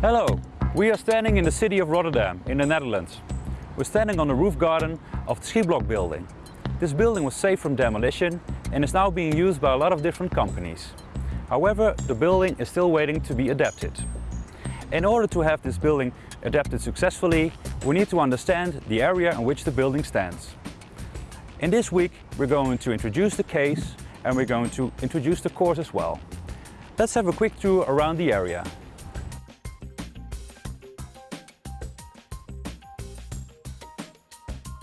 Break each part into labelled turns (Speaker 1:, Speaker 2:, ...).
Speaker 1: Hello, we are standing in the city of Rotterdam in the Netherlands. We're standing on the roof garden of the Schieblock building. This building was saved from demolition and is now being used by a lot of different companies. However, the building is still waiting to be adapted. In order to have this building adapted successfully, we need to understand the area in which the building stands. In this week, we're going to introduce the case and we're going to introduce the course as well. Let's have a quick tour around the area.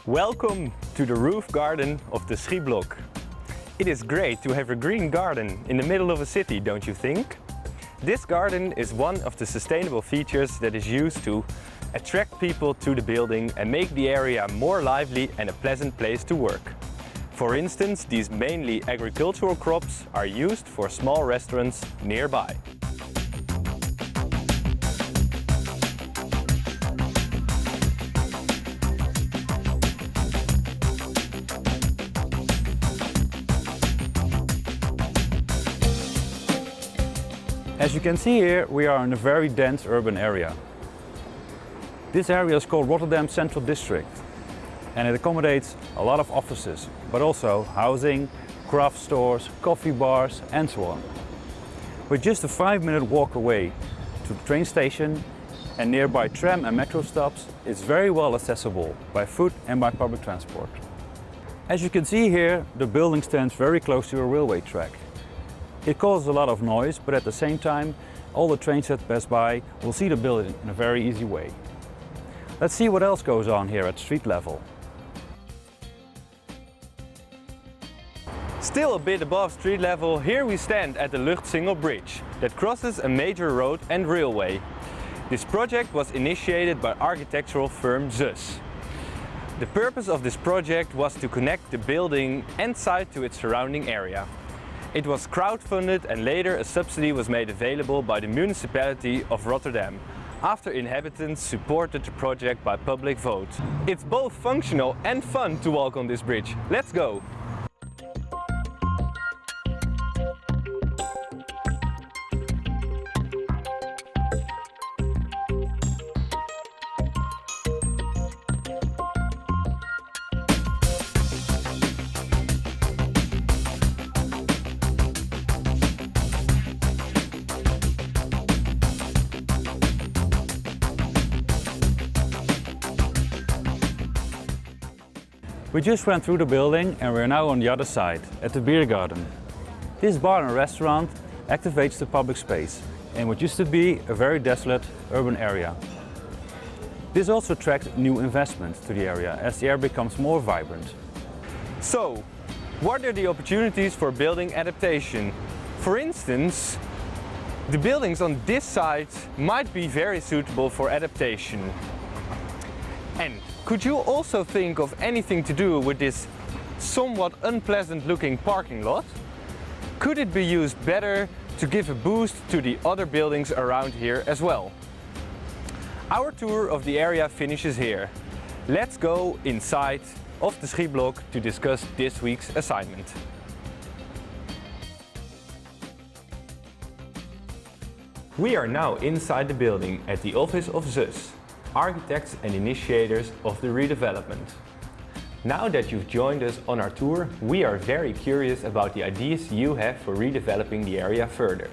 Speaker 2: Welcome to the roof garden of the Schieblock. It is great to have a green garden in the middle of a city, don't you think? This garden is one of the sustainable features that is used to attract people to the building and make the area more lively and a pleasant place to work. For instance, these mainly agricultural crops are used for small restaurants nearby.
Speaker 1: As you can see here, we are in a very dense urban area. This area is called Rotterdam Central District and it accommodates a lot of offices, but also housing, craft stores, coffee bars and so on. We're just a five minute walk away to the train station and nearby tram and metro stops is very well accessible by foot and by public transport. As you can see here, the building stands very close to a railway track. It causes a lot of noise, but at the same time, all the trains that pass by will see the building in a very easy way. Let's see what else goes on here at street level.
Speaker 2: Still a bit above street level, here we stand at the Luchtsingel Bridge that crosses a major road and railway. This project was initiated by architectural firm ZUS. The purpose of this project was to connect the building and site to its surrounding area. It was crowdfunded and later a subsidy was made available by the municipality of Rotterdam after inhabitants supported the project by public vote. It's both functional and fun to walk on this bridge. Let's go!
Speaker 1: We just went through the building and we're now on the other side, at the beer garden. This bar and restaurant activates the public space in what used to be a very desolate urban area. This also attracts new investment to the area as the area becomes more vibrant.
Speaker 2: So, what are the opportunities for building adaptation? For instance, the buildings on this side might be very suitable for adaptation. And could you also think of anything to do with this somewhat unpleasant looking parking lot? Could it be used better to give a boost to the other buildings around here as well? Our tour of the area finishes here. Let's go inside of the Schieblock to discuss this week's assignment. We are now inside the building at the office of ZUS architects and initiators of the redevelopment. Now that you've joined us on our tour, we are very curious about the ideas you have for redeveloping the area further.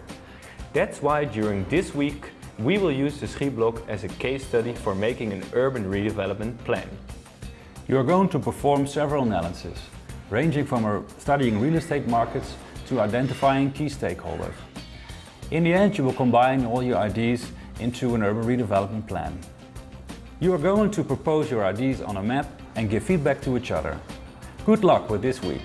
Speaker 2: That's why during this week we will use the Schieblock as a case study for making an urban redevelopment plan.
Speaker 1: You are going to perform several analyses, ranging from studying real estate markets to identifying key stakeholders. In the end, you will combine all your ideas into an urban redevelopment plan. You are going to propose your ideas on a map and give feedback to each other. Good luck with this week!